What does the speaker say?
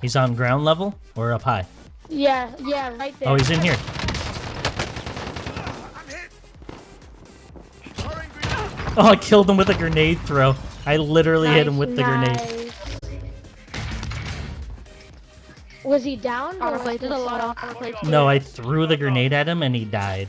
He's on ground level or up high? Yeah, yeah, right there. Oh, he's in here. Oh, I killed him with a grenade throw. I literally hit him with the grenade. Was he down? or was did a lot of. No, I threw the grenade at him and he died.